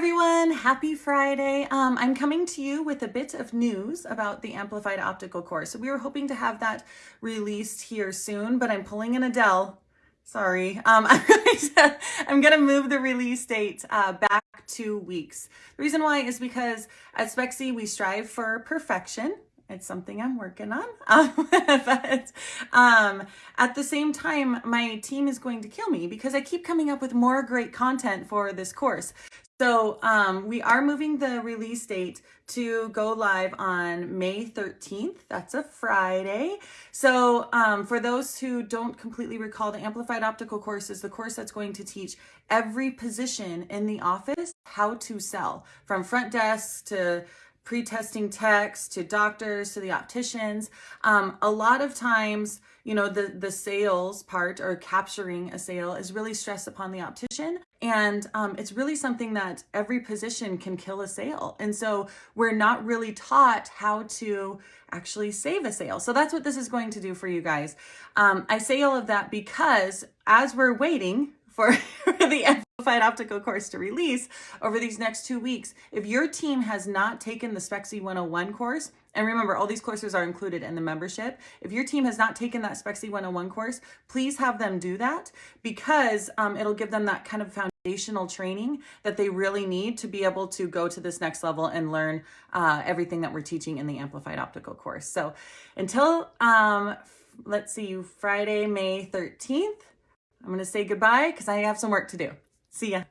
everyone, happy Friday. Um, I'm coming to you with a bit of news about the Amplified Optical course. We were hoping to have that released here soon, but I'm pulling an Adele. Sorry. Um, I'm, going to, I'm going to move the release date uh, back two weeks. The reason why is because at Spexy, we strive for perfection. It's something I'm working on. Um, but um, at the same time, my team is going to kill me because I keep coming up with more great content for this course. So um, we are moving the release date to go live on May 13th. That's a Friday. So um, for those who don't completely recall, the Amplified Optical course is the course that's going to teach every position in the office how to sell from front desk to pre-testing techs to doctors to the opticians. Um, a lot of times, you know, the, the sales part or capturing a sale is really stressed upon the optician. And um, it's really something that every position can kill a sale. And so we're not really taught how to actually save a sale. So that's what this is going to do for you guys. Um, I say all of that because as we're waiting for, the Amplified Optical course to release over these next two weeks. If your team has not taken the Spexy 101 course, and remember, all these courses are included in the membership. If your team has not taken that Spexy 101 course, please have them do that because um, it'll give them that kind of foundational training that they really need to be able to go to this next level and learn uh, everything that we're teaching in the Amplified Optical course. So until, um, let's see, Friday, May 13th, I'm going to say goodbye because I have some work to do. See ya.